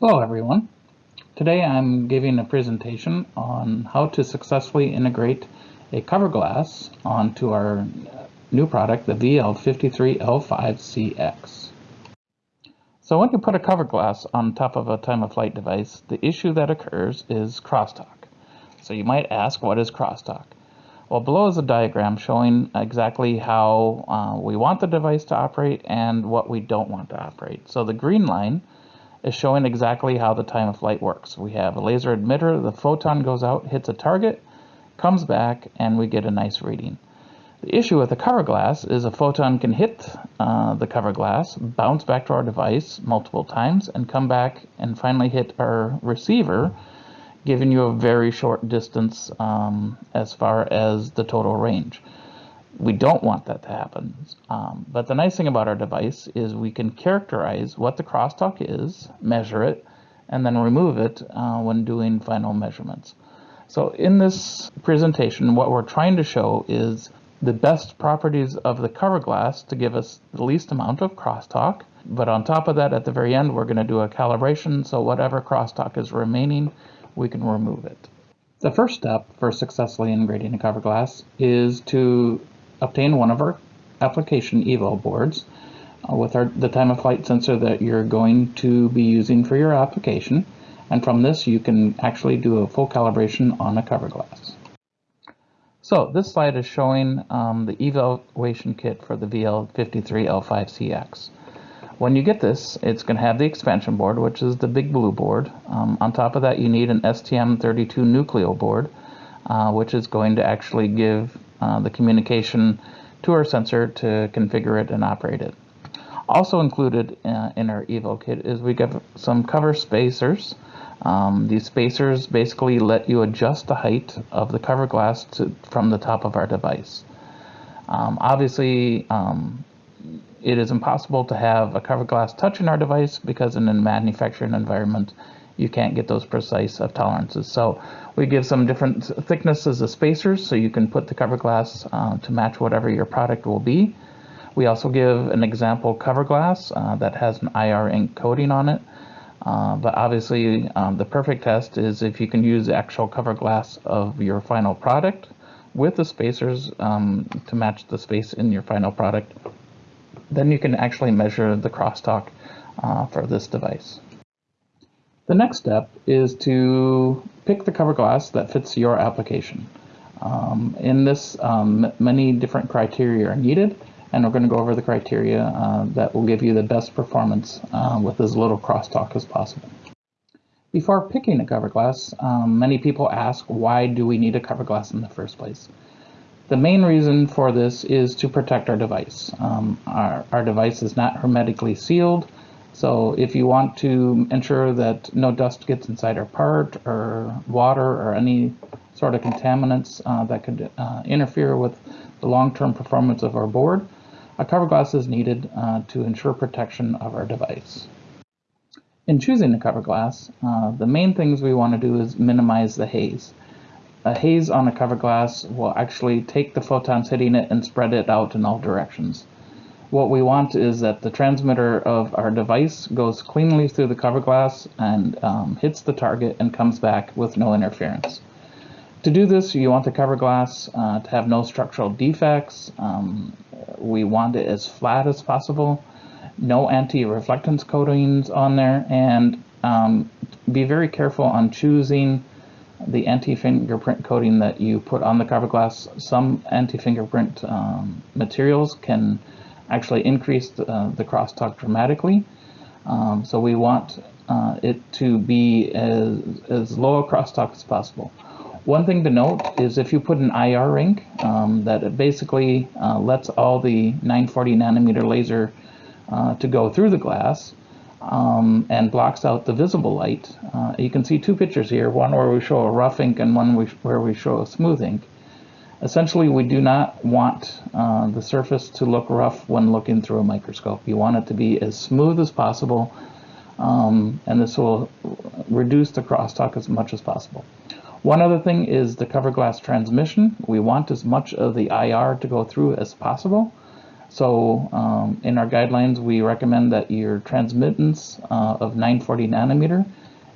Hello everyone. Today I'm giving a presentation on how to successfully integrate a cover glass onto our new product, the VL53L5CX. So when you put a cover glass on top of a time-of-flight device, the issue that occurs is crosstalk. So you might ask, what is crosstalk? Well, below is a diagram showing exactly how uh, we want the device to operate and what we don't want to operate. So the green line is showing exactly how the time of flight works. We have a laser emitter, the photon goes out, hits a target, comes back, and we get a nice reading. The issue with the cover glass is a photon can hit uh, the cover glass, bounce back to our device multiple times, and come back and finally hit our receiver, giving you a very short distance um, as far as the total range. We don't want that to happen. Um, but the nice thing about our device is we can characterize what the crosstalk is, measure it, and then remove it uh, when doing final measurements. So in this presentation, what we're trying to show is the best properties of the cover glass to give us the least amount of crosstalk. But on top of that, at the very end, we're going to do a calibration, so whatever crosstalk is remaining, we can remove it. The first step for successfully integrating a cover glass is to obtain one of our application eval boards uh, with our, the time of flight sensor that you're going to be using for your application. And from this, you can actually do a full calibration on a cover glass. So this slide is showing um, the evaluation kit for the VL53L5CX. When you get this, it's going to have the expansion board, which is the big blue board. Um, on top of that, you need an STM32 Nucleo board, uh, which is going to actually give uh, the communication to our sensor to configure it and operate it. Also included uh, in our eval kit is we got some cover spacers. Um, these spacers basically let you adjust the height of the cover glass to, from the top of our device. Um, obviously, um, it is impossible to have a cover glass touching our device because in a manufacturing environment, you can't get those precise of tolerances. So we give some different thicknesses of spacers so you can put the cover glass uh, to match whatever your product will be. We also give an example cover glass uh, that has an IR ink coating on it. Uh, but obviously um, the perfect test is if you can use the actual cover glass of your final product with the spacers um, to match the space in your final product. Then you can actually measure the crosstalk uh, for this device. The next step is to pick the cover glass that fits your application. Um, in this, um, many different criteria are needed, and we're going to go over the criteria uh, that will give you the best performance uh, with as little crosstalk as possible. Before picking a cover glass, um, many people ask, why do we need a cover glass in the first place? The main reason for this is to protect our device. Um, our, our device is not hermetically sealed, so if you want to ensure that no dust gets inside our part or water or any sort of contaminants uh, that could uh, interfere with the long-term performance of our board, a cover glass is needed uh, to ensure protection of our device. In choosing a cover glass, uh, the main things we want to do is minimize the haze. A haze on a cover glass will actually take the photons hitting it and spread it out in all directions what we want is that the transmitter of our device goes cleanly through the cover glass and um, hits the target and comes back with no interference. To do this, you want the cover glass uh, to have no structural defects. Um, we want it as flat as possible, no anti-reflectance coatings on there, and um, be very careful on choosing the anti-fingerprint coating that you put on the cover glass. Some anti-fingerprint um, materials can actually increased uh, the crosstalk dramatically. Um, so we want uh, it to be as, as low a crosstalk as possible. One thing to note is if you put an IR ink um, that it basically uh, lets all the 940 nanometer laser uh, to go through the glass um, and blocks out the visible light. Uh, you can see two pictures here, one where we show a rough ink and one where we show a smooth ink. Essentially, we do not want uh, the surface to look rough when looking through a microscope. You want it to be as smooth as possible, um, and this will reduce the crosstalk as much as possible. One other thing is the cover glass transmission. We want as much of the IR to go through as possible. So um, in our guidelines, we recommend that your transmittance uh, of 940 nanometer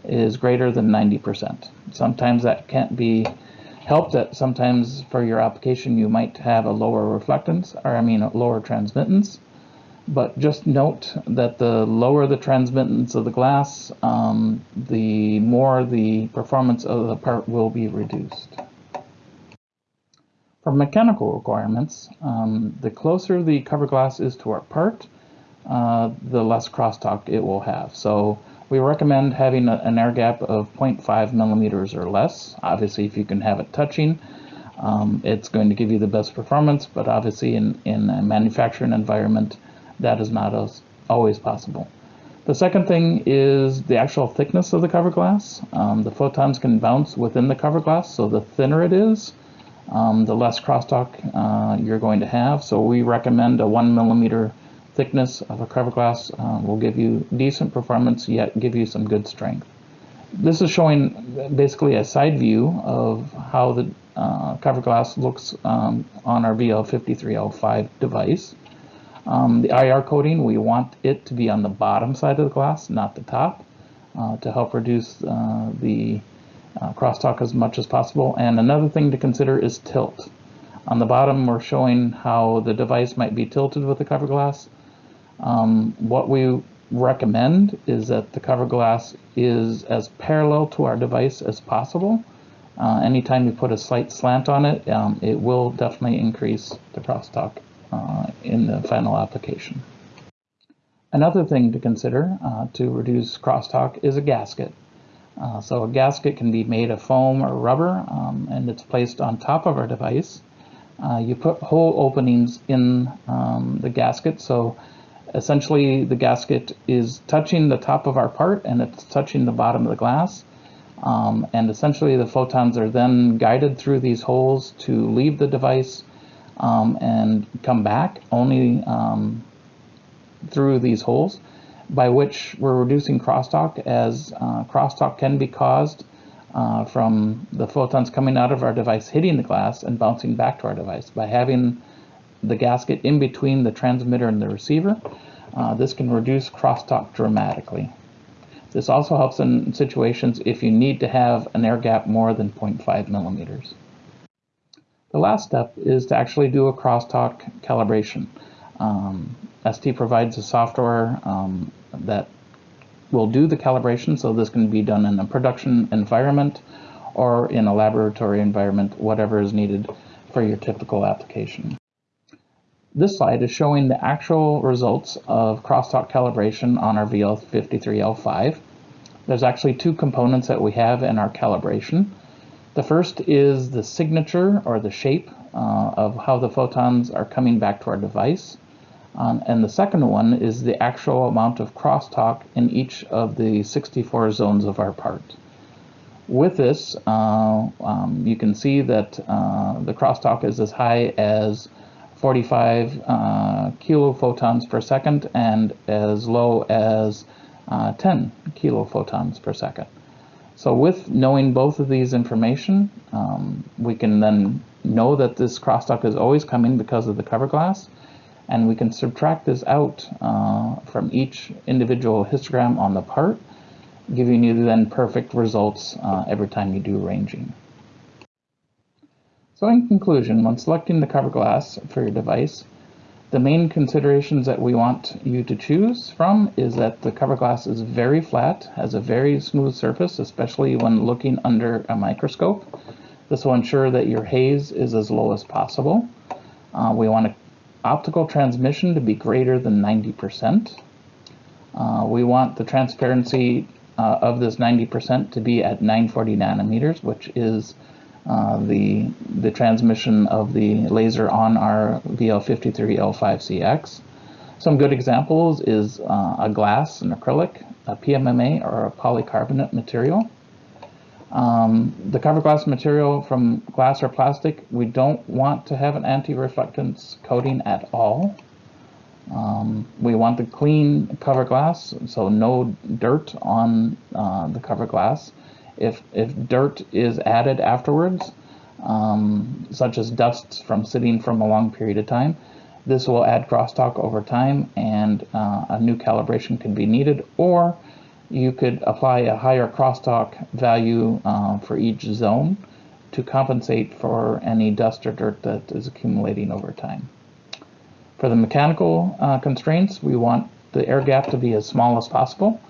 is greater than 90%. Sometimes that can't be helped that sometimes for your application you might have a lower reflectance, or I mean a lower transmittance. But just note that the lower the transmittance of the glass, um, the more the performance of the part will be reduced. For mechanical requirements, um, the closer the cover glass is to our part, uh, the less crosstalk it will have. So we recommend having a, an air gap of 0.5 millimeters or less. Obviously, if you can have it touching, um, it's going to give you the best performance, but obviously in, in a manufacturing environment, that is not as, always possible. The second thing is the actual thickness of the cover glass. Um, the photons can bounce within the cover glass, so the thinner it is, um, the less crosstalk uh, you're going to have. So we recommend a one millimeter thickness of a cover glass uh, will give you decent performance, yet give you some good strength. This is showing basically a side view of how the uh, cover glass looks um, on our VL53L5 device. Um, the IR coating, we want it to be on the bottom side of the glass, not the top, uh, to help reduce uh, the uh, crosstalk as much as possible. And another thing to consider is tilt. On the bottom, we're showing how the device might be tilted with the cover glass. Um, what we recommend is that the cover glass is as parallel to our device as possible. Uh, anytime you put a slight slant on it, um, it will definitely increase the crosstalk uh, in the final application. Another thing to consider uh, to reduce crosstalk is a gasket. Uh, so a gasket can be made of foam or rubber um, and it's placed on top of our device. Uh, you put hole openings in um, the gasket so essentially the gasket is touching the top of our part and it's touching the bottom of the glass. Um, and essentially the photons are then guided through these holes to leave the device um, and come back only um, through these holes, by which we're reducing crosstalk as uh, crosstalk can be caused uh, from the photons coming out of our device hitting the glass and bouncing back to our device. By having the gasket in between the transmitter and the receiver, uh, this can reduce crosstalk dramatically. This also helps in situations if you need to have an air gap more than 0.5 millimeters. The last step is to actually do a crosstalk calibration. Um, ST provides a software um, that will do the calibration, so this can be done in a production environment or in a laboratory environment, whatever is needed for your typical application. This slide is showing the actual results of crosstalk calibration on our VL53L5. There's actually two components that we have in our calibration. The first is the signature or the shape uh, of how the photons are coming back to our device. Um, and the second one is the actual amount of crosstalk in each of the 64 zones of our part. With this, uh, um, you can see that uh, the crosstalk is as high as 45 uh, kilophotons per second and as low as uh, 10 kilophotons per second. So with knowing both of these information, um, we can then know that this crosstalk is always coming because of the cover glass, and we can subtract this out uh, from each individual histogram on the part, giving you then perfect results uh, every time you do ranging. So in conclusion, when selecting the cover glass for your device, the main considerations that we want you to choose from is that the cover glass is very flat, has a very smooth surface, especially when looking under a microscope. This will ensure that your haze is as low as possible. Uh, we want optical transmission to be greater than 90%. Uh, we want the transparency uh, of this 90% to be at 940 nanometers, which is uh, the, the transmission of the laser on our VL53L5CX. Some good examples is uh, a glass, an acrylic, a PMMA, or a polycarbonate material. Um, the cover glass material from glass or plastic, we don't want to have an anti-reflectance coating at all. Um, we want the clean cover glass, so no dirt on uh, the cover glass. If, if dirt is added afterwards, um, such as dust from sitting from a long period of time, This will add crosstalk over time and uh, a new calibration could be needed or you could apply a higher crosstalk value uh, for each zone to compensate for any dust or dirt that is accumulating over time. For the mechanical uh, constraints, we want the air gap to be as small as possible.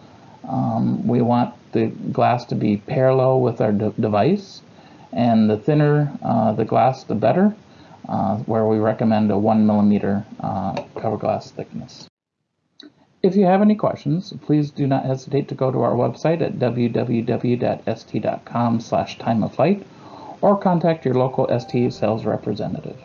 Um, we want the glass to be parallel with our de device, and the thinner uh, the glass, the better, uh, where we recommend a one millimeter uh, cover glass thickness. If you have any questions, please do not hesitate to go to our website at www.st.com slash or contact your local ST sales representative.